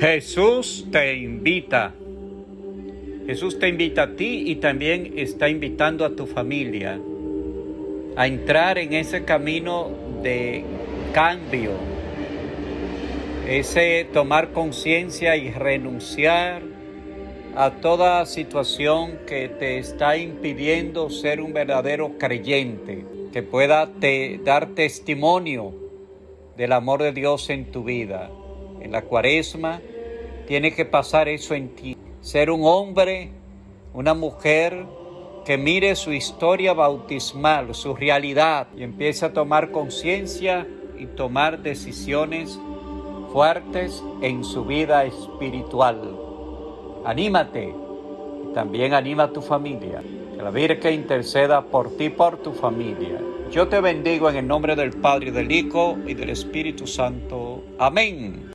Jesús te invita. Jesús te invita a ti y también está invitando a tu familia a entrar en ese camino de cambio, ese tomar conciencia y renunciar a toda situación que te está impidiendo ser un verdadero creyente, que pueda te, dar testimonio del amor de Dios en tu vida. La cuaresma tiene que pasar eso en ti. Ser un hombre, una mujer que mire su historia bautismal, su realidad y empiece a tomar conciencia y tomar decisiones fuertes en su vida espiritual. Anímate y también anima a tu familia. Que la Virgen interceda por ti por tu familia. Yo te bendigo en el nombre del Padre, del Hijo y del Espíritu Santo. Amén.